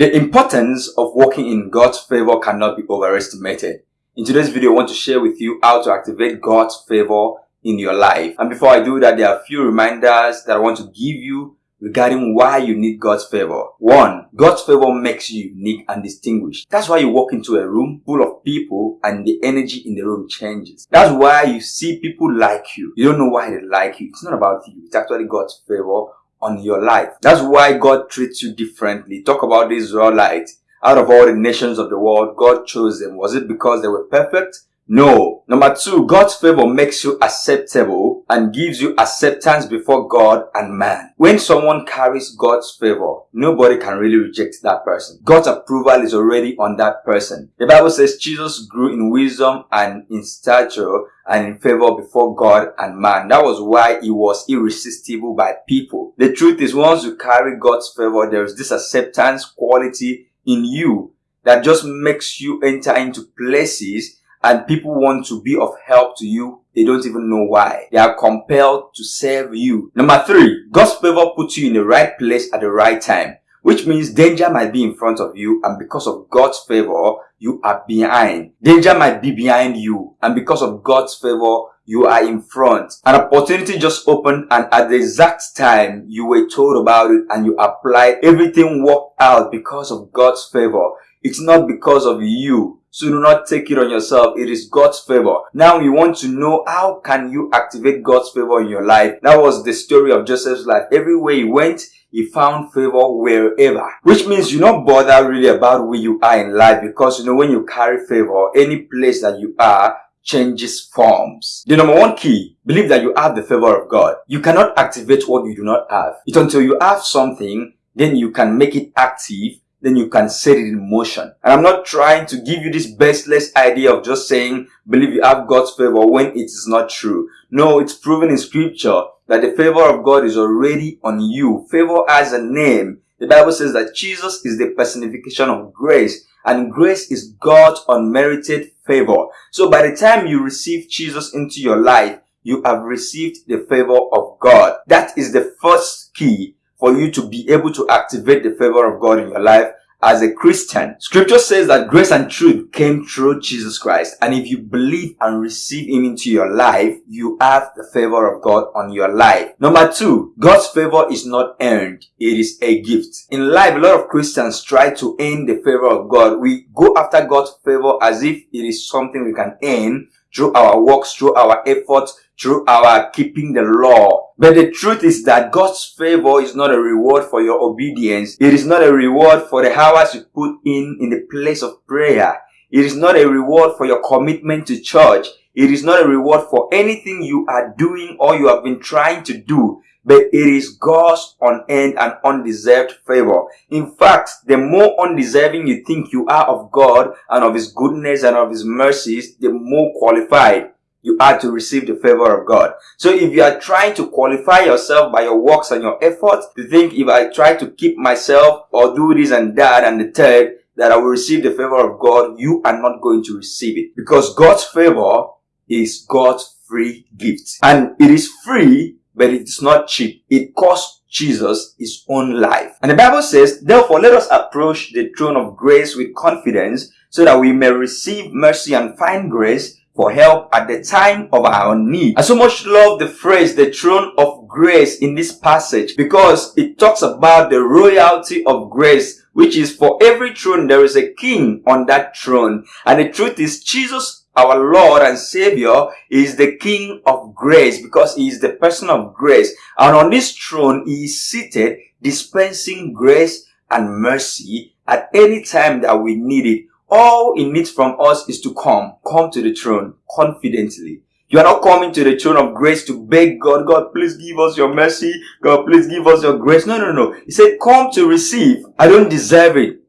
The importance of walking in God's favor cannot be overestimated. In today's video, I want to share with you how to activate God's favor in your life. And before I do that, there are a few reminders that I want to give you regarding why you need God's favor. One, God's favor makes you unique and distinguished. That's why you walk into a room full of people and the energy in the room changes. That's why you see people like you. You don't know why they like you. It's not about you. It's actually God's favor on your life. That's why God treats you differently. Talk about the Israelites. Out of all the nations of the world, God chose them. Was it because they were perfect? No. Number two, God's favor makes you acceptable and gives you acceptance before God and man. When someone carries God's favor, nobody can really reject that person. God's approval is already on that person. The Bible says Jesus grew in wisdom and in stature and in favor before God and man. That was why he was irresistible by people. The truth is once you carry God's favor, there is this acceptance quality in you that just makes you enter into places and people want to be of help to you, they don't even know why. They are compelled to serve you. Number three, God's favor puts you in the right place at the right time, which means danger might be in front of you and because of God's favor, you are behind. Danger might be behind you and because of God's favor, you are in front. An opportunity just opened and at the exact time you were told about it and you applied, everything worked out because of God's favor. It's not because of you. So do not take it on yourself. It is God's favor. Now you want to know how can you activate God's favor in your life. That was the story of Joseph's life. Everywhere he went, he found favor wherever. Which means you're not bothered really about where you are in life because you know when you carry favor, any place that you are, changes forms. The number one key, believe that you have the favor of God. You cannot activate what you do not have. It's until you have something, then you can make it active then you can set it in motion. And I'm not trying to give you this baseless idea of just saying, believe you have God's favor when it is not true. No, it's proven in scripture that the favor of God is already on you. Favor has a name. The Bible says that Jesus is the personification of grace and grace is God's unmerited favor. So by the time you receive Jesus into your life, you have received the favor of God. That is the first key for you to be able to activate the favor of God in your life as a Christian. Scripture says that grace and truth came through Jesus Christ. And if you believe and receive Him into your life, you have the favor of God on your life. Number two, God's favor is not earned. It is a gift. In life, a lot of Christians try to earn the favor of God. We go after God's favor as if it is something we can earn through our works, through our efforts, through our keeping the law. But the truth is that God's favor is not a reward for your obedience. It is not a reward for the hours you put in in the place of prayer. It is not a reward for your commitment to church. It is not a reward for anything you are doing or you have been trying to do. But it is God's unearned and undeserved favor. In fact, the more undeserving you think you are of God and of His goodness and of His mercies, the more qualified you are to receive the favor of God. So if you are trying to qualify yourself by your works and your efforts, to think if I try to keep myself or do this and that and the third, that I will receive the favor of God, you are not going to receive it. Because God's favor is God's free gift. And it is free, but it is not cheap. It costs Jesus his own life. And the Bible says, therefore let us approach the throne of grace with confidence so that we may receive mercy and find grace for help at the time of our need. I so much love the phrase the throne of grace in this passage because it talks about the royalty of grace which is for every throne there is a king on that throne and the truth is Jesus our Lord and Savior is the King of grace because he is the person of grace and on this throne he is seated dispensing grace and mercy at any time that we need it all it needs from us is to come, come to the throne confidently. You are not coming to the throne of grace to beg God, God, please give us your mercy. God, please give us your grace. No, no, no. He said, come to receive. I don't deserve it.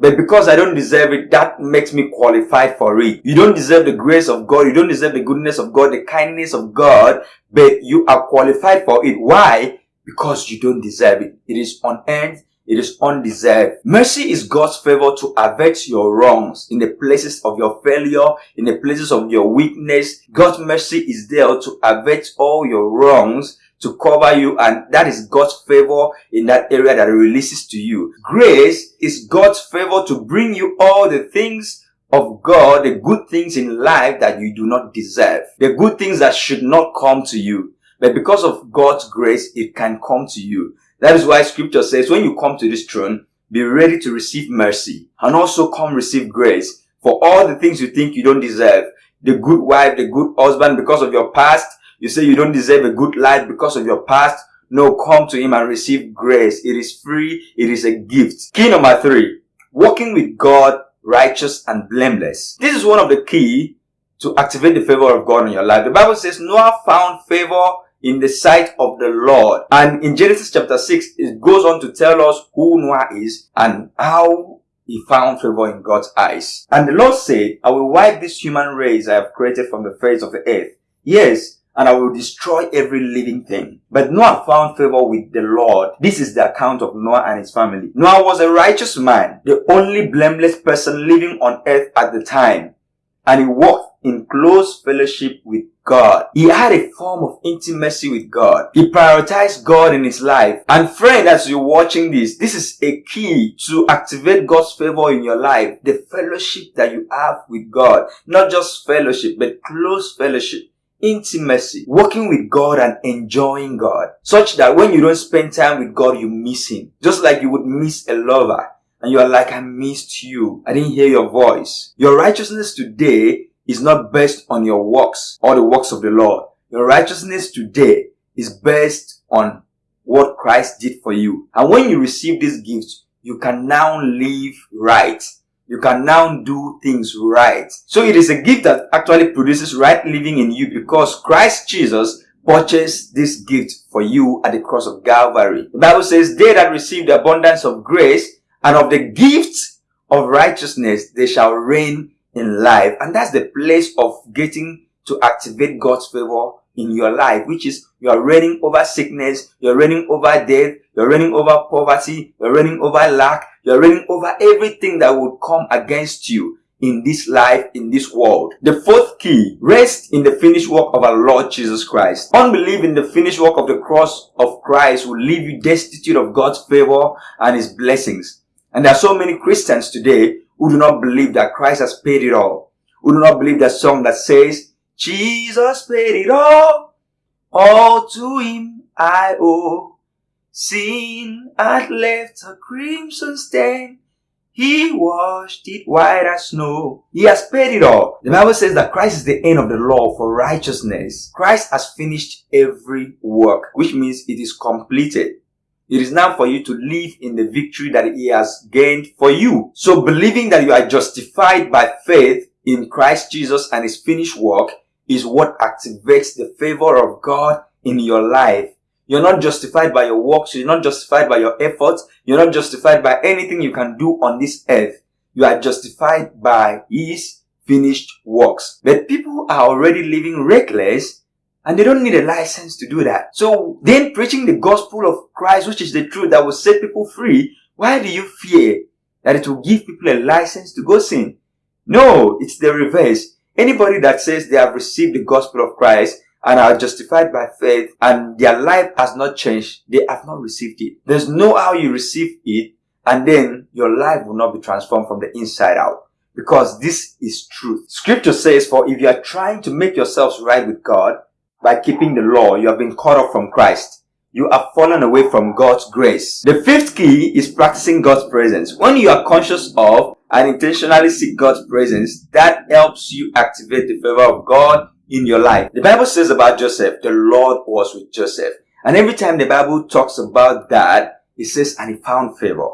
But because I don't deserve it, that makes me qualified for it. You don't deserve the grace of God. You don't deserve the goodness of God, the kindness of God, but you are qualified for it. Why? Because you don't deserve it. It is unearned. It is undeserved. Mercy is God's favor to avert your wrongs in the places of your failure, in the places of your weakness. God's mercy is there to avert all your wrongs to cover you and that is God's favor in that area that releases to you. Grace is God's favor to bring you all the things of God, the good things in life that you do not deserve, the good things that should not come to you. But because of God's grace, it can come to you. That is why scripture says when you come to this throne, be ready to receive mercy and also come receive grace for all the things you think you don't deserve. The good wife, the good husband because of your past. You say you don't deserve a good life because of your past. No, come to him and receive grace. It is free. It is a gift. Key number three, walking with God, righteous and blameless. This is one of the key to activate the favor of God in your life. The Bible says Noah found favor in the sight of the Lord. And in Genesis chapter 6, it goes on to tell us who Noah is and how he found favor in God's eyes. And the Lord said, I will wipe this human race I have created from the face of the earth. Yes, and I will destroy every living thing. But Noah found favor with the Lord. This is the account of Noah and his family. Noah was a righteous man, the only blameless person living on earth at the time. And he walked in close fellowship with God. He had a form of intimacy with God. He prioritized God in his life. And friend, as you're watching this, this is a key to activate God's favor in your life. The fellowship that you have with God. Not just fellowship, but close fellowship intimacy, working with God and enjoying God, such that when you don't spend time with God, you miss Him. Just like you would miss a lover, and you are like, I missed you. I didn't hear your voice. Your righteousness today is not based on your works or the works of the Lord. Your righteousness today is based on what Christ did for you. And when you receive this gift, you can now live right. You can now do things right. So it is a gift that actually produces right living in you because Christ Jesus purchased this gift for you at the cross of Calvary. The Bible says, they that receive the abundance of grace and of the gift of righteousness, they shall reign in life. And that's the place of getting to activate God's favor in your life, which is you are reigning over sickness, you're reigning over death, you're reigning over poverty, you're reigning over lack, you're reigning over everything that would come against you in this life, in this world. The fourth key, rest in the finished work of our Lord Jesus Christ. Unbelief in the finished work of the cross of Christ will leave you destitute of God's favor and His blessings. And there are so many Christians today who do not believe that Christ has paid it all. Who do not believe that song that says, Jesus paid it all, all to him I owe. Sin had left a crimson stain. He washed it white as snow. He has paid it all. The Bible says that Christ is the end of the law for righteousness. Christ has finished every work, which means it is completed. It is now for you to live in the victory that he has gained for you. So believing that you are justified by faith in Christ Jesus and his finished work is what activates the favor of God in your life. You're not justified by your works. You're not justified by your efforts. You're not justified by anything you can do on this earth. You are justified by his finished works. But people are already living reckless and they don't need a license to do that. So then preaching the gospel of Christ, which is the truth that will set people free, why do you fear that it will give people a license to go sin? No, it's the reverse. Anybody that says they have received the gospel of Christ and are justified by faith and their life has not changed, they have not received it. There's no how you receive it and then your life will not be transformed from the inside out. Because this is truth. Scripture says, for if you are trying to make yourselves right with God, by keeping the law, you have been cut off from Christ. You have fallen away from God's grace. The fifth key is practicing God's presence. When you are conscious of and intentionally seek God's presence, that helps you activate the favor of God in your life. The Bible says about Joseph, the Lord was with Joseph. And every time the Bible talks about that, it says, and he found favor.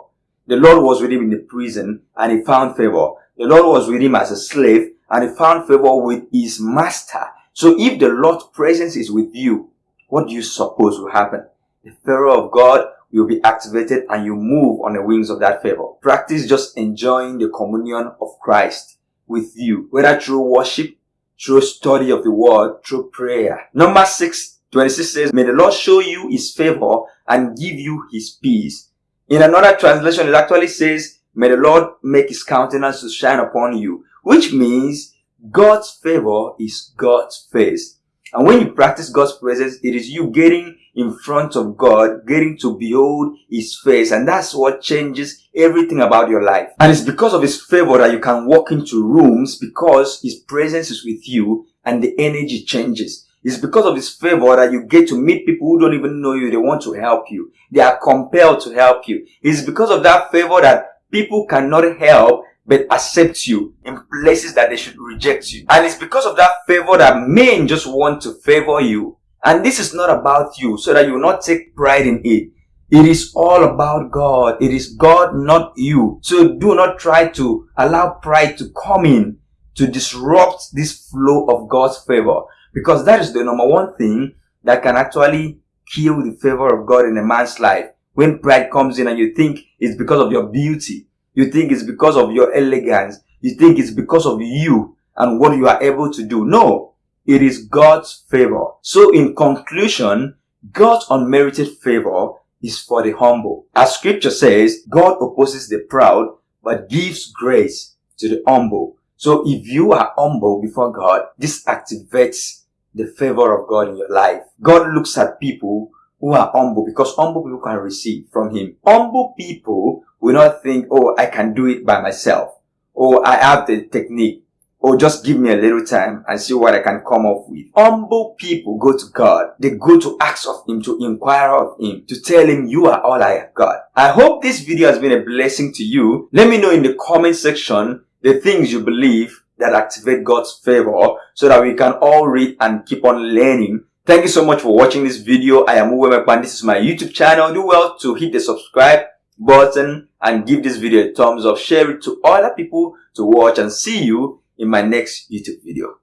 The Lord was with him in the prison and he found favor. The Lord was with him as a slave and he found favor with his master. So if the Lord's presence is with you, what do you suppose will happen? The favor of God will be activated and you move on the wings of that favor. Practice just enjoying the communion of Christ with you, whether through worship, through study of the word, through prayer. Numbers six, 26 says, May the Lord show you his favor and give you his peace. In another translation, it actually says, May the Lord make his countenance to shine upon you, which means God's favor is God's face. And when you practice God's presence, it is you getting in front of God, getting to behold His face. And that's what changes everything about your life. And it's because of His favor that you can walk into rooms because His presence is with you and the energy changes. It's because of His favor that you get to meet people who don't even know you. They want to help you. They are compelled to help you. It's because of that favor that people cannot help but accept you in places that they should reject you. And it's because of that favor that men just want to favor you. And this is not about you so that you will not take pride in it. It is all about God. It is God, not you. So do not try to allow pride to come in to disrupt this flow of God's favor because that is the number one thing that can actually kill the favor of God in a man's life. When pride comes in and you think it's because of your beauty, you think it's because of your elegance. You think it's because of you and what you are able to do. No, it is God's favor. So in conclusion, God's unmerited favor is for the humble. As scripture says, God opposes the proud, but gives grace to the humble. So if you are humble before God, this activates the favor of God in your life. God looks at people who are humble because humble people can receive from Him. Humble people will not think, oh, I can do it by myself, or I have the technique, or just give me a little time and see what I can come up with. Humble people go to God. They go to ask of Him, to inquire of Him, to tell Him, you are all I have got. I hope this video has been a blessing to you. Let me know in the comment section the things you believe that activate God's favor so that we can all read and keep on learning Thank you so much for watching this video. I am Uwemekpan. This is my YouTube channel. Do well to hit the subscribe button and give this video a thumbs up. Share it to other people to watch and see you in my next YouTube video.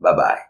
Bye bye.